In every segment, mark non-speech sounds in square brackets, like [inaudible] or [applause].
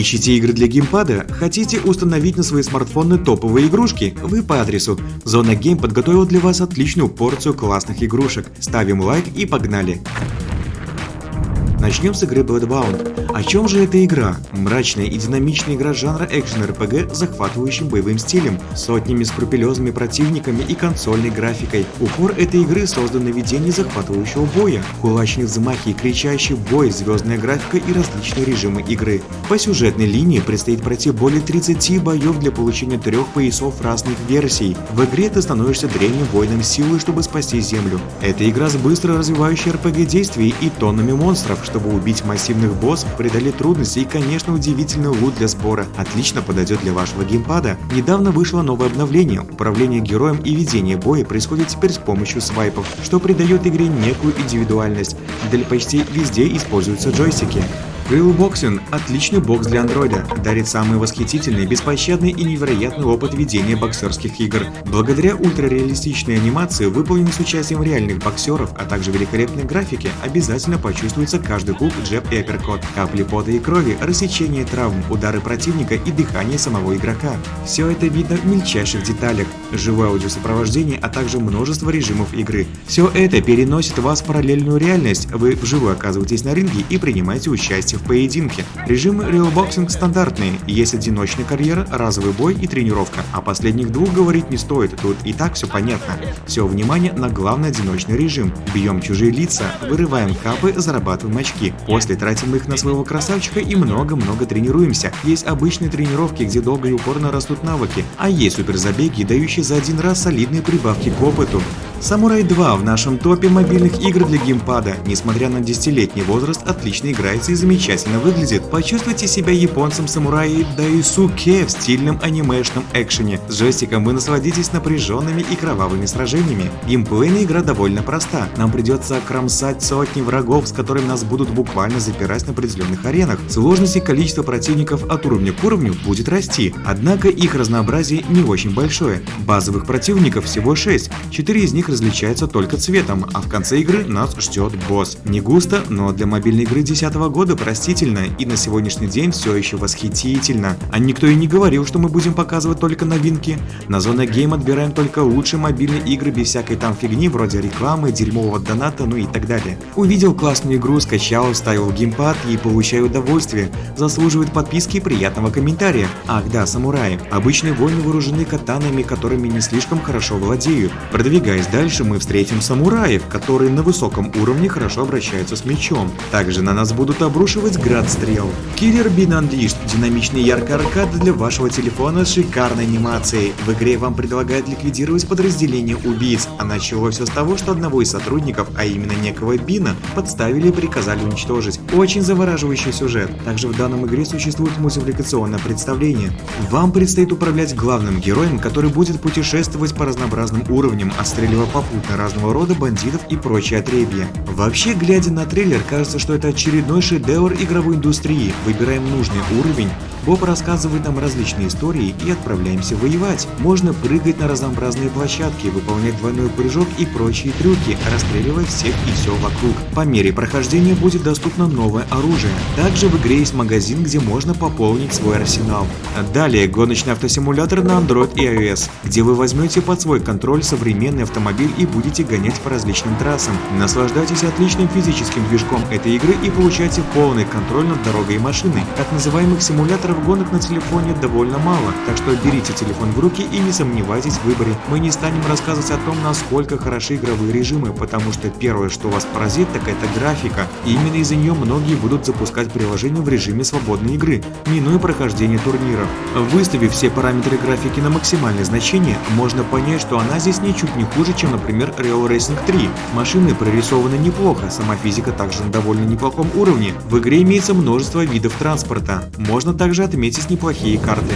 Ищите игры для геймпада? Хотите установить на свои смартфоны топовые игрушки? Вы по адресу. Зона Гейм подготовила для вас отличную порцию классных игрушек. Ставим лайк и погнали! Начнем с игры Bloodbound. О чем же эта игра? Мрачная и динамичная игра жанра экшен-РПГ с захватывающим боевым стилем, сотнями скрупулезными противниками и консольной графикой. Упор этой игры создан на ведении захватывающего боя, кулачные взмахи кричащий бой, звездная графика и различные режимы игры. По сюжетной линии предстоит пройти более 30 боев для получения трех поясов разных версий. В игре ты становишься древним воином силы, чтобы спасти землю. Это игра с быстро развивающей RPG действий и тоннами монстров, чтобы убить массивных боссов, преодолеть трудности и, конечно, удивительный лут для сбора. Отлично подойдет для вашего геймпада. Недавно вышло новое обновление. Управление героем и ведение боя происходит теперь с помощью свайпов, что придает игре некую индивидуальность. Для почти везде используются джойстики. Boxing – отличный бокс для андроида, дарит самый восхитительный, беспощадный и невероятный опыт ведения боксерских игр. Благодаря ультрареалистичной анимации, выполненной с участием реальных боксеров, а также великолепной графике, обязательно почувствуется каждый хук, джеб и апперкот, капли пота и крови, рассечение травм, удары противника и дыхание самого игрока. Все это видно в мельчайших деталях, живое аудиосопровождение, а также множество режимов игры. Все это переносит вас в параллельную реальность, вы вживую оказываетесь на ринге и принимаете участие в поединке. Режимы Real Boxing стандартные, есть одиночная карьера, разовый бой и тренировка. О последних двух говорить не стоит, тут и так все понятно. Все внимание на главный одиночный режим. Бьем чужие лица, вырываем капы, зарабатываем очки. После тратим их на своего красавчика и много-много тренируемся. Есть обычные тренировки, где долго и упорно растут навыки, а есть суперзабеги, дающие за один раз солидные прибавки к опыту. Самурай 2 в нашем топе мобильных игр для геймпада. Несмотря на 10-летний возраст, отлично играется и замечательно выглядит. Почувствуйте себя японцем самураи Дайсуке в стильном анимешном экшене. С джойстиком вы насладитесь напряженными и кровавыми сражениями. Геймплейная игра довольно проста. Нам придется кромсать сотни врагов, с которыми нас будут буквально запирать на определенных аренах. Сложность и количество противников от уровня к уровню будет расти, однако их разнообразие не очень большое. Базовых противников всего 6, 4 из них них различается только цветом, а в конце игры нас ждет босс. Не густо, но для мобильной игры 2010 года простительно и на сегодняшний день все еще восхитительно. А никто и не говорил, что мы будем показывать только новинки. На зоне гейм отбираем только лучшие мобильные игры без всякой там фигни вроде рекламы, дерьмового доната, ну и так далее. Увидел классную игру, скачал, ставил геймпад и получаю удовольствие. Заслуживает подписки и приятного комментария. Ах да, самураи. Обычные воины вооружены катанами, которыми не слишком хорошо владеют. Продвигаясь Дальше мы встретим самураев, которые на высоком уровне хорошо обращаются с мечом. Также на нас будут обрушивать град стрел. Killer Bean Unleashed – динамичный яркий аркад для вашего телефона с шикарной анимацией. В игре вам предлагают ликвидировать подразделение убийц, а началось все с того, что одного из сотрудников, а именно некого Бина, подставили и приказали уничтожить. Очень завораживающий сюжет. Также в данном игре существует мультипликационное представление. Вам предстоит управлять главным героем, который будет путешествовать по разнообразным уровням, отстреливая попутно разного рода бандитов и прочее отребье. Вообще, глядя на трейлер, кажется, что это очередной шедевр игровой индустрии. Выбираем нужный уровень, Боб рассказывает нам различные истории и отправляемся воевать. Можно прыгать на разнообразные площадки, выполнять двойной прыжок и прочие трюки, расстреливая всех и все вокруг. По мере прохождения будет доступно новое оружие. Также в игре есть магазин, где можно пополнить свой арсенал. Далее гоночный автосимулятор на Android и iOS, где вы возьмете под свой контроль современный автомобиль и будете гонять по различным трассам. Наслаждайтесь отличным физическим движком этой игры и получайте полный контроль над дорогой и машиной. Так называемых симуляторов гонок на телефоне довольно мало, так что берите телефон в руки и не сомневайтесь в выборе. Мы не станем рассказывать о том, насколько хороши игровые режимы, потому что первое, что вас поразит, так это графика. И именно из-за нее многие будут запускать приложение в режиме свободной игры, минуя прохождение турниров. Выставив все параметры графики на максимальное значение, можно понять, что она здесь ничуть не хуже, чем, например, Real Racing 3. Машины прорисованы неплохо, сама физика также на довольно неплохом уровне. В игре имеется множество видов транспорта. Можно также отметить неплохие карты.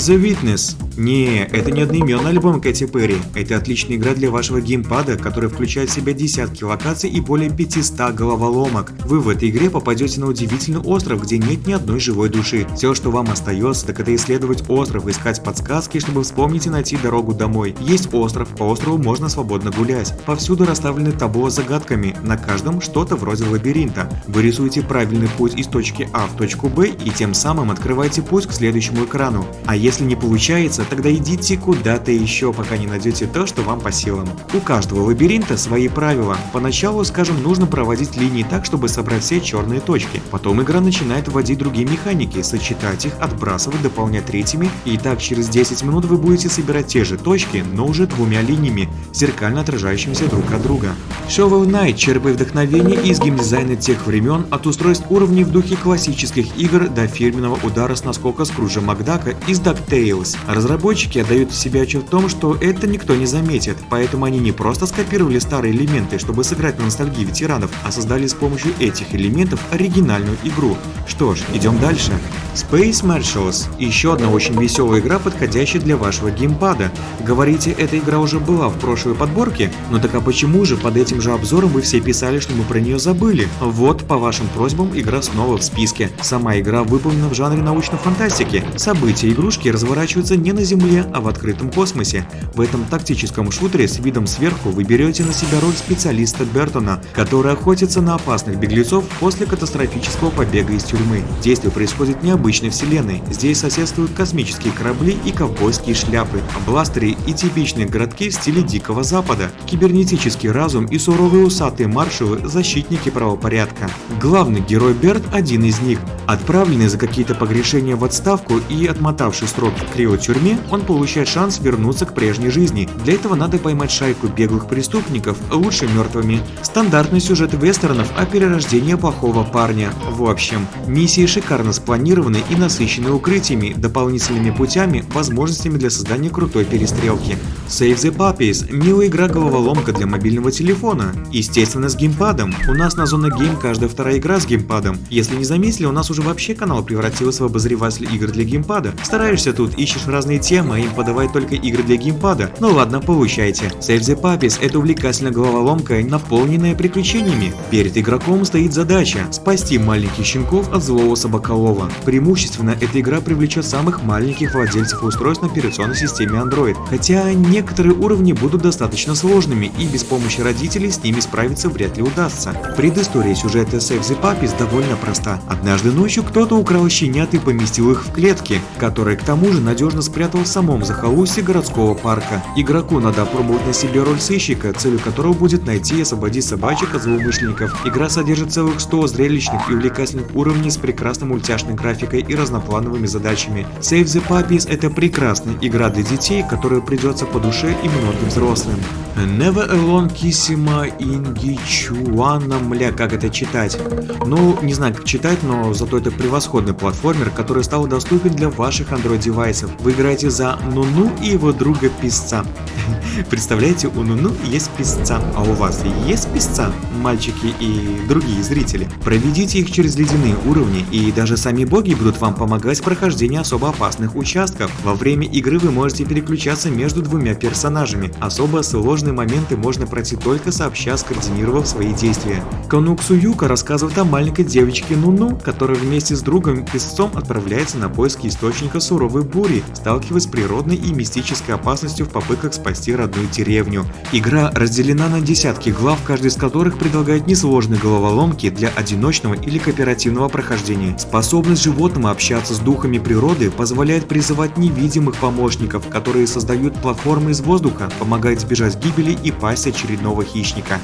The Witness. Не, это не одноименный альбом Кэти Перри. Это отличная игра для вашего геймпада, которая включает в себя десятки локаций и более 500 головоломок. Вы в этой игре попадете на удивительный остров, где нет ни одной живой души. Все, что вам остается, так это исследовать остров, искать подсказки, чтобы вспомнить и найти дорогу домой. Есть остров, по острову можно свободно гулять. Повсюду расставлены табло с загадками, на каждом что-то вроде лабиринта. Вы рисуете правильный путь из точки А в точку Б и тем самым открываете путь к следующему экрану. А если не получается, тогда идите куда-то еще, пока не найдете то, что вам по силам. У каждого лабиринта свои правила. Поначалу, скажем, нужно проводить линии так, чтобы собрать все черные точки. Потом игра начинает вводить другие механики, сочетать их, отбрасывать, дополнять третьими. И так через 10 минут вы будете собирать те же точки, но уже двумя линиями, зеркально отражающимися друг от друга. Shovel Knight черпает вдохновение из геймдизайна тех времен от устройств уровней в духе классических игр до фирменного удара с наскока Скруджа Макдака из DuckTales. Разработчики отдают себе отчет в том, что это никто не заметит, поэтому они не просто скопировали старые элементы, чтобы сыграть на ностальгии ветеранов, а создали с помощью этих элементов оригинальную игру. Что ж, идем дальше. Space Marshals – еще одна очень веселая игра, подходящая для вашего геймпада. Говорите, эта игра уже была в прошлой подборке? Ну так а почему же под этим же обзором вы все писали, что мы про нее забыли? Вот, по вашим просьбам, игра снова в списке. Сама игра выполнена в жанре научной фантастики. События игрушки разворачиваются не на Земле, а в открытом космосе. В этом тактическом шутере с видом сверху вы берете на себя роль специалиста Бертона, который охотится на опасных беглецов после катастрофического побега из тюрьмы. Действие происходит не обычной вселенной. Здесь соседствуют космические корабли и ковбойские шляпы, бластеры и типичные городки в стиле Дикого Запада, кибернетический разум и суровые усатые маршалы – защитники правопорядка. Главный герой Берт – один из них. Отправленный за какие-то погрешения в отставку и отмотавший срок в криотюрьме, он получает шанс вернуться к прежней жизни. Для этого надо поймать шайку беглых преступников, лучше мертвыми. Стандартный сюжет вестернов о перерождении плохого парня. В общем, миссии шикарно спланированы и насыщены укрытиями, дополнительными путями, возможностями для создания крутой перестрелки. Save the Puppies – милая игра-головоломка для мобильного телефона. Естественно, с геймпадом. У нас на Зона Гейм каждая вторая игра с геймпадом. Если не заметили, у нас уже вообще канал превратился в обозреватель игр для геймпада. Стараешься тут, ищешь разные темы, а им подавать только игры для геймпада. Ну ладно, получайте. Save the Puppies – это увлекательная головоломка, наполненная приключениями. Перед игроком стоит задача – спасти маленьких щенков от злого собаколова. Преимущественно эта игра привлечет самых маленьких владельцев устройств на операционной системе Android, хотя некоторые уровни будут достаточно сложными и без помощи родителей с ними справиться вряд ли удастся. Предыстория сюжета Save the Puppies довольно проста. Однажды ночью кто-то украл щенят и поместил их в клетки, которые к тому же надежно спрятал в самом захолустье городского парка. Игроку надо опробовать на себе роль сыщика, целью которого будет найти и освободить собачек от злоумышленников. Игра содержит целых 100 зрелищных и увлекательных уровней с прекрасной мультяшной графикой и разноплановыми задачами. Save the Puppies – это прекрасная игра для детей, которая придется по душе и многим взрослым. Never Alone Kissima Ingichuana, мля, как это читать? Ну, не знаю, как читать, но зато это превосходный платформер, который стал доступен для ваших Android-девайсов. Вы играете за Нуну и его друга Песца. [laughs] Представляете, у Нуну есть песца, а у вас есть песца, мальчики и другие зрители? Проведите их через ледяные уровни, и даже сами боги будут вам помогать в прохождении особо опасных участков. Во время игры вы можете переключаться между двумя персонажами. Особо сложные моменты можно пройти только сообща, скоординировав свои действия. Конуксу Юка рассказывает о маленькой девочке Нуну, которая вместе с другом песцом отправляется на поиски источника суровой бури, сталкиваясь с природной и мистической опасностью в попытках спасти родную деревню. Игра разделена на десятки глав, каждый из которых предлагает несложные головоломки для одиночного или кооперативного прохождения. Способность животного общаться с духами природы позволяет призывать невидимых помощников, которые создают платформы из воздуха, помогают избежать гибели и пасть очередного хищника.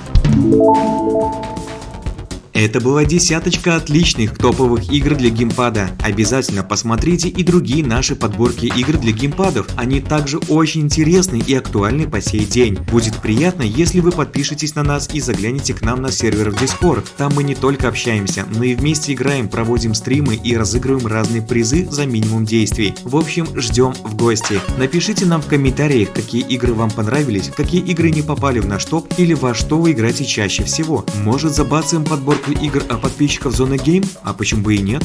Это была десяточка отличных топовых игр для геймпада. Обязательно посмотрите и другие наши подборки игр для геймпадов. Они также очень интересны и актуальны по сей день. Будет приятно, если вы подпишетесь на нас и заглянете к нам на сервер в Discord. Там мы не только общаемся, но и вместе играем, проводим стримы и разыгрываем разные призы за минимум действий. В общем, ждем в гости. Напишите нам в комментариях, какие игры вам понравились, какие игры не попали в наш топ или во что вы играете чаще всего. Может забацаем подборку игр от подписчиков Зоны Гейм? А почему бы и нет?